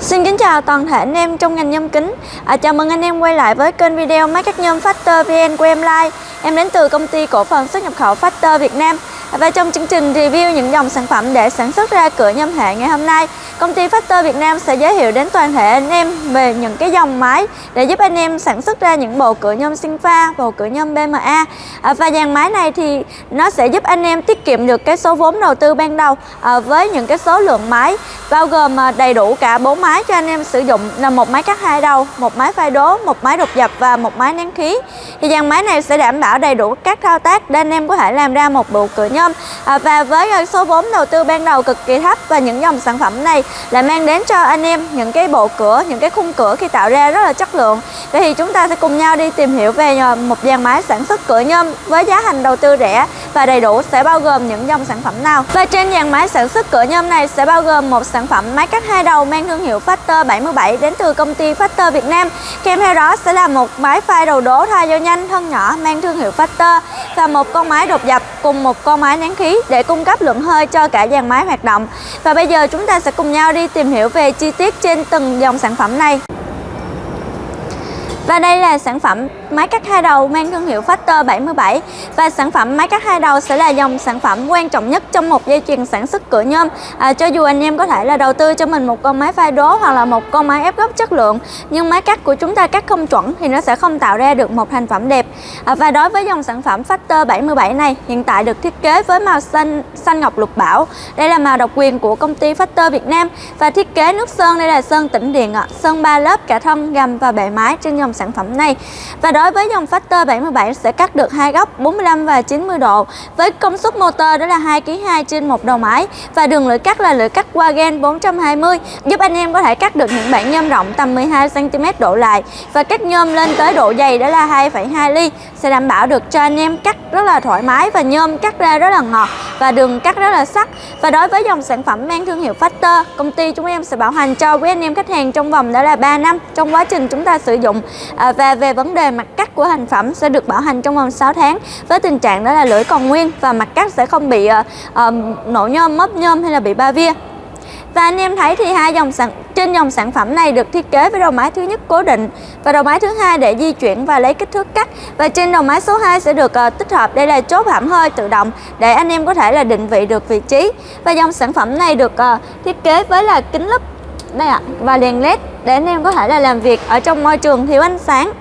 Xin kính chào toàn thể anh em trong ngành nhôm kính. À, Chào mừng anh em quay lại với kênh video máy cắt nhôm Factor VN của em Live Em đến từ công ty cổ phần xuất nhập khẩu Factor Việt Nam. À, và trong chương trình review những dòng sản phẩm để sản xuất ra cửa nhôm hệ ngày hôm nay Công ty Factor Việt Nam sẽ giới thiệu đến toàn thể anh em về những cái dòng máy Để giúp anh em sản xuất ra những bộ cửa nhôm sinh pha, bộ cửa nhôm BMA à, Và dàn máy này thì nó sẽ giúp anh em tiết kiệm được cái số vốn đầu tư ban đầu à, Với những cái số lượng máy bao gồm à, đầy đủ cả bốn máy cho anh em sử dụng là một máy cắt hai đầu, một máy phai đố, một máy đột dập và một máy nén khí. Thì dàn máy này sẽ đảm bảo đầy đủ các thao tác để anh em có thể làm ra một bộ cửa nhôm. À, và với à, số vốn đầu tư ban đầu cực kỳ thấp và những dòng sản phẩm này là mang đến cho anh em những cái bộ cửa, những cái khung cửa khi tạo ra rất là chất lượng. Vậy thì chúng ta sẽ cùng nhau đi tìm hiểu về à, một dàn máy sản xuất cửa nhôm với giá thành đầu tư rẻ và đầy đủ sẽ bao gồm những dòng sản phẩm nào. Và trên dàn máy sản xuất cửa nhôm này sẽ bao gồm một sản phẩm máy cắt hai đầu mang thương hiệu Factor 77 đến từ công ty Factor Việt Nam. Kèm theo đó sẽ là một máy phai đầu đố thay dao nhanh, thân nhỏ, mang thương hiệu Factor và một con máy đột dập cùng một con máy nén khí để cung cấp lượng hơi cho cả dàn máy hoạt động. Và bây giờ chúng ta sẽ cùng nhau đi tìm hiểu về chi tiết trên từng dòng sản phẩm này. Và đây là sản phẩm máy cắt hai đầu mang thương hiệu Factor 77 và sản phẩm máy cắt hai đầu sẽ là dòng sản phẩm quan trọng nhất trong một dây chuyền sản xuất cửa nhôm. À, cho dù anh em có thể là đầu tư cho mình một con máy pha đố hoặc là một con máy ép gốc chất lượng nhưng máy cắt của chúng ta cắt không chuẩn thì nó sẽ không tạo ra được một thành phẩm đẹp. À, và đối với dòng sản phẩm Factor 77 này hiện tại được thiết kế với màu xanh xanh ngọc lục bảo. Đây là màu độc quyền của công ty Factor Việt Nam và thiết kế nước sơn đây là sơn tĩnh điện ạ, sơn 3 lớp cả thân, gầm và bệ mái trên dòng sản phẩm này. Và đối với dòng Factor 77 sẽ cắt được hai góc 45 và 90 độ. Với công suất motor đó là 2 kg 2 trên một đầu máy. Và đường lưỡi cắt là lưỡi cắt Wagen 420 giúp anh em có thể cắt được những bản nhôm rộng tầm 12 cm độ lại. Và cắt nhôm lên tới độ dày đó là 2,2 ly sẽ đảm bảo được cho anh em cắt rất là thoải mái và nhôm cắt ra rất là ngọt và đường cắt rất là sắc. Và đối với dòng sản phẩm mang thương hiệu Factor công ty chúng em sẽ bảo hành cho quý anh em khách hàng trong vòng đó là 3 năm trong quá trình chúng ta sử dụng. À, và về vấn đề mặt cắt của thành phẩm sẽ được bảo hành trong vòng 6 tháng với tình trạng đó là lưỡi còn nguyên và mặt cắt sẽ không bị à, à, nổ nhôm, mấp nhôm hay là bị ba via và anh em thấy thì hai dòng sản trên dòng sản phẩm này được thiết kế với đầu máy thứ nhất cố định và đầu máy thứ hai để di chuyển và lấy kích thước cắt. Và trên đầu máy số 2 sẽ được uh, tích hợp. Đây là chốt hãm hơi tự động để anh em có thể là định vị được vị trí. Và dòng sản phẩm này được uh, thiết kế với là kính lúp đây ạ và đèn led để anh em có thể là làm việc ở trong môi trường thiếu ánh sáng.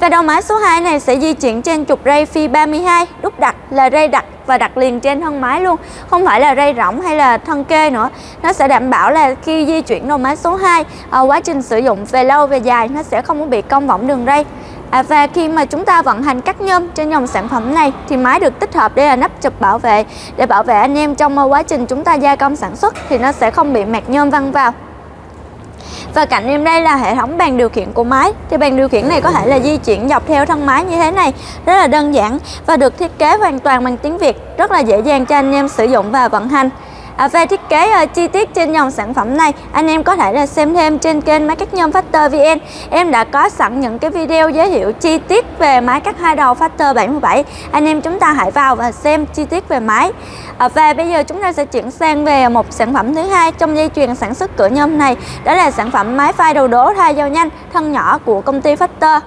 Và đầu máy số 2 này sẽ di chuyển trên trục ray phi 32 đúc đặt là ray đặt và đặt liền trên thân máy luôn. Không phải là ray rỗng hay là thân kê nữa. Nó sẽ đảm bảo là khi di chuyển đầu máy số 2 à, quá trình sử dụng về lâu về dài nó sẽ không bị cong võng đường ray. À, và khi mà chúng ta vận hành cắt nhôm trên dòng sản phẩm này thì máy được tích hợp đây là nắp chụp bảo vệ. Để bảo vệ anh em trong à, quá trình chúng ta gia công sản xuất thì nó sẽ không bị mạt nhôm văng vào và cạnh em đây là hệ thống bàn điều khiển của máy. Thì bàn điều khiển này có thể là di chuyển dọc theo thân máy như thế này, rất là đơn giản và được thiết kế hoàn toàn bằng tiếng Việt, rất là dễ dàng cho anh em sử dụng và vận hành. À, về thiết kế uh, chi tiết trên dòng sản phẩm này anh em có thể là xem thêm trên kênh máy cắt nhôm Factor VN em đã có sẵn những cái video giới thiệu chi tiết về máy cắt hai đầu Factor 77 anh em chúng ta hãy vào và xem chi tiết về máy. À, và bây giờ chúng ta sẽ chuyển sang về một sản phẩm thứ hai trong dây chuyền sản xuất cửa nhôm này. Đó là sản phẩm máy phai đầu đố thay dao nhanh thân nhỏ của công ty Factor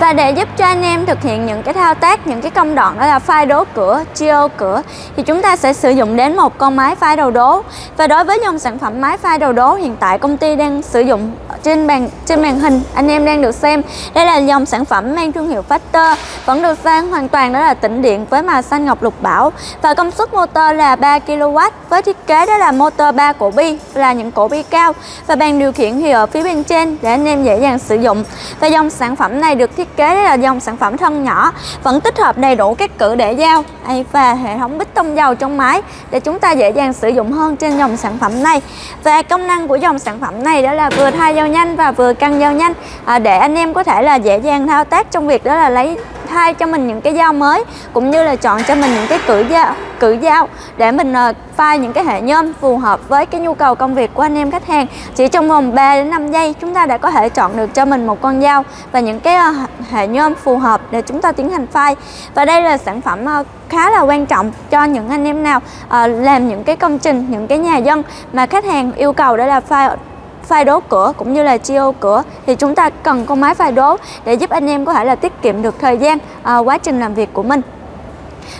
và để giúp cho anh em thực hiện những cái thao tác, những cái công đoạn đó là phai đố cửa, chiêu cửa thì chúng ta sẽ sử dụng đến một con máy phai đầu đố. Và đối với dòng sản phẩm máy phai đầu đố hiện tại công ty đang sử dụng trên bàn trên màn hình. Anh em đang được xem. Đây là dòng sản phẩm mang thương hiệu Factor, vẫn được sang hoàn toàn đó là tĩnh điện với màu xanh ngọc lục bảo. Và công suất motor là 3 kW với thiết kế đó là motor 3 cổ bi là những cổ bi cao. Và bàn điều khiển thì ở phía bên trên để anh em dễ dàng sử dụng. Và dòng sản phẩm này được thiết kế là dòng sản phẩm thân nhỏ. Vẫn tích hợp đầy đủ các cử để dao và hệ thống bích tông dầu trong máy để chúng ta dễ dàng sử dụng hơn trên dòng sản phẩm này. Và công năng của dòng sản phẩm này đó là vừa thay dao nhanh và vừa căng dao nhanh. À, để anh em có thể là dễ dàng thao tác trong việc đó là lấy thay cho mình những cái dao mới cũng như là chọn cho mình những cái cử dao cử dao để mình ờ, uh, pha những cái hệ nhôm phù hợp với cái nhu cầu công việc của anh em khách hàng. Chỉ trong vòng 3 đến 5 giây chúng ta đã có thể chọn được cho mình một con dao và những cái uh, hệ nhôm phù hợp để chúng ta tiến hành phai. Và đây là sản phẩm uh, khá là quan trọng cho những anh em nào làm những cái công trình những cái nhà dân mà khách hàng yêu cầu đó là phai phai đố cửa cũng như là chiêu ô cửa thì chúng ta cần con máy phai đố để giúp anh em có thể là tiết kiệm được thời gian à, quá trình làm việc của mình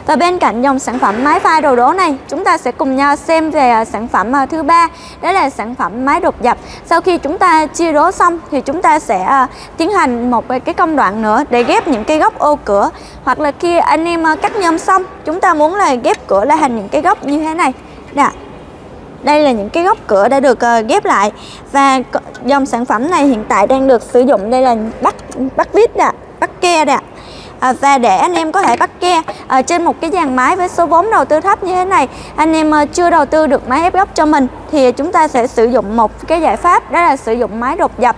và bên cạnh dòng sản phẩm máy pha đồ đố này, chúng ta sẽ cùng nhau xem về à, sản phẩm à, thứ ba, đó là sản phẩm máy đột dập. Sau khi chúng ta chia đố xong thì chúng ta sẽ à, tiến hành một cái công đoạn nữa để ghép những cái góc ô cửa hoặc là khi anh em cắt nhôm xong, chúng ta muốn là ghép cửa lại thành những cái góc như thế này. Nè, đây là những cái góc cửa đã được ờ, ghép lại. Và dòng sản phẩm này hiện tại đang được sử dụng đây là bắt bắt vít nè, bắt ke nè à, và để anh em có thể bắt ke à, trên một cái dàn máy với số vốn đầu tư thấp như thế này anh em à, chưa đầu tư được máy ép góc cho mình thì chúng ta sẽ sử dụng một cái giải pháp đó là sử dụng máy đột dập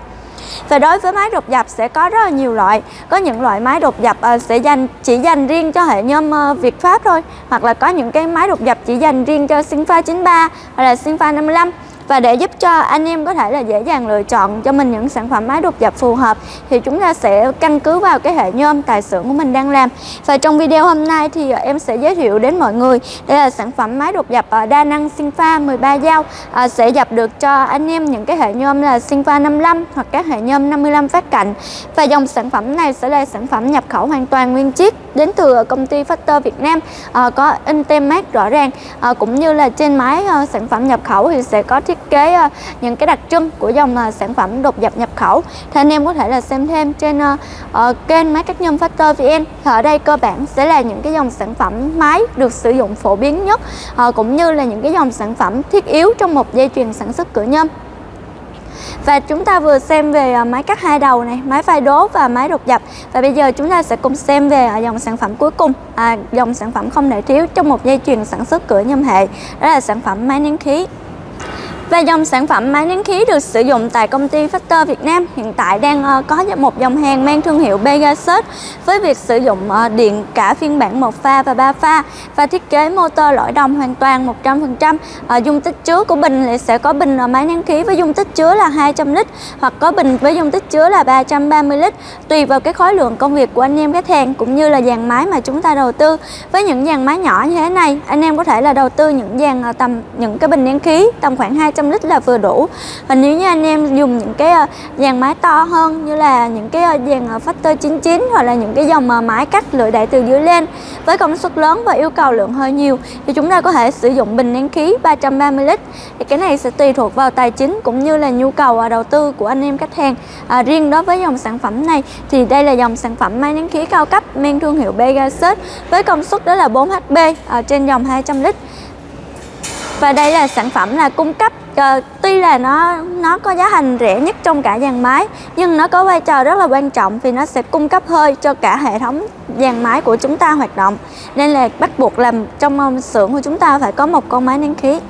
và đối với máy đột dập sẽ có rất là nhiều loại. Có những loại máy đột dập ờ, sẽ dành, chỉ dành riêng cho hệ nhôm ờ, Việt Pháp thôi, Hoặc là có những cái máy đột dập chỉ dành riêng cho Sinfa 93 hoặc là Sinfa 55 và để giúp cho anh em có thể là dễ dàng lựa chọn cho mình những sản phẩm máy đột dập phù hợp thì chúng ta sẽ căn cứ vào cái hệ nhôm tài xưởng của mình đang làm. Và trong video hôm nay thì à, em sẽ giới thiệu đến mọi người đây là sản phẩm máy đột dập đa năng Sinfa 13 dao à, sẽ dập được cho anh em những cái hệ nhôm là Sinfa 55 hoặc các hệ nhôm 55 phát cạnh. Và dòng sản phẩm này sẽ là sản phẩm nhập khẩu hoàn toàn nguyên chiếc đến từ công ty Factor Việt Nam à, có in tem mát rõ ràng à, cũng như là trên máy à, sản phẩm nhập khẩu thì sẽ có thiết thiết kế ờ, những cái đặc trưng của dòng ờ, sản phẩm đột dập nhập khẩu. Thì anh em có thể là xem thêm trên uh, kênh máy cắt nhôm Factor VN thì ở đây cơ bản sẽ là những cái dòng sản phẩm máy được sử dụng phổ biến nhất uh, cũng như là những cái dòng sản phẩm thiết yếu trong một dây chuyền sản xuất cửa nhôm. Và chúng ta vừa xem về máy cắt hai đầu này, máy phai đố và máy đột dập Và bây giờ chúng ta sẽ cùng xem về dòng sản phẩm cuối cùng à, Dòng sản phẩm không thể thiếu trong một dây chuyền sản xuất cửa nhôm hệ. Đó là sản phẩm máy nén khí và dòng sản phẩm máy nén khí được sử dụng tại công ty Factor Việt Nam hiện tại đang ờ, có một dòng hàng mang thương hiệu Pegasus với việc sử dụng ờ, điện cả phiên bản một pha và ba pha và thiết kế motor lõi đồng hoàn toàn 100%. Ờ, dung tích chứa của bình sẽ có bình máy nén khí với dung tích chứa là 200 lít hoặc có bình với dung tích chứa là 330 lít tùy vào cái khối lượng công việc của anh em khách hàng cũng như là dàn máy mà chúng ta đầu tư. Với những dàn máy nhỏ như thế này, anh em có thể là đầu tư những dàn tầm những cái bình nén khí tầm khoảng 200 200 lít là vừa đủ. Và nếu như anh em dùng những cái ờ, dàn máy to hơn như là những cái ờ, dàn ờ, Factor 99 hoặc là những cái dòng máy cắt lưỡi đẩy từ dưới lên với công suất lớn và yêu cầu lượng hơi nhiều thì chúng ta có thể sử dụng bình nén khí 330 lít. Thì cái này sẽ tùy thuộc vào tài chính cũng như là nhu cầu đầu tư của anh em khách hàng. À, riêng đối với dòng sản phẩm này thì đây là dòng sản phẩm máy nén khí cao cấp mang thương hiệu Pegasus với công suất đó là 4 HP ở trên dòng 200 lít và đây là sản phẩm là cung cấp uh, tuy là nó nó có giá thành rẻ nhất trong cả dàn máy nhưng nó có vai trò rất là quan trọng vì nó sẽ cung cấp hơi cho cả hệ thống dàn máy của chúng ta hoạt động. Nên là bắt buộc làm trong ờ, xưởng của chúng ta phải có một con máy nén khí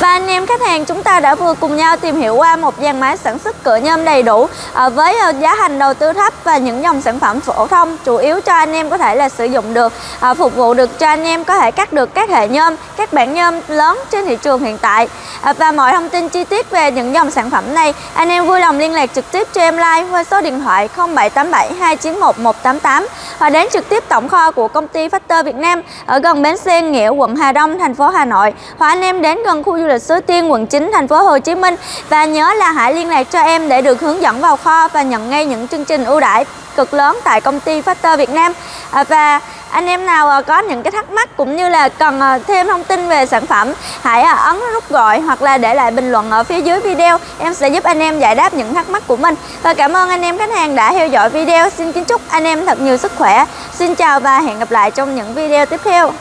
và anh em khách hàng, chúng ta đã vừa cùng nhau tìm hiểu qua một dàn máy sản xuất cửa nhôm đầy đủ à, với ờ, giá thành đầu tư thấp và những dòng sản phẩm phổ thông, chủ yếu cho anh em có thể là sử dụng được à, phục vụ được cho anh em có thể cắt được các hệ nhôm, các bản nhôm lớn trên thị trường hiện tại. À, và mọi thông tin chi tiết về những dòng sản phẩm này, anh em vui lòng liên lạc trực tiếp cho em like qua số điện thoại 0787 291 188 và đến trực tiếp tổng kho của công ty Factor Việt Nam ở gần bến xe Nghĩa quận Hà Đông thành phố Hà Nội. Hoặc anh em đến gần khu du lịch Suối Tiên, quận 9, thành phố Hồ Chí Minh. Và nhớ là hãy liên lạc cho em để được hướng dẫn vào kho và nhận ngay những chương trình ưu đãi cực lớn tại công ty Factor Việt Nam. À, và anh em nào à, có những cái thắc mắc cũng như là cần à, thêm thông tin về sản phẩm, hãy à, ấn nút gọi hoặc là để lại bình luận ở phía dưới video. Em sẽ giúp anh em giải đáp những thắc mắc của mình. Và cảm ơn anh em khách hàng đã theo dõi video. Xin kính chúc anh em thật nhiều sức khỏe. Xin chào và hẹn gặp lại trong những video tiếp theo.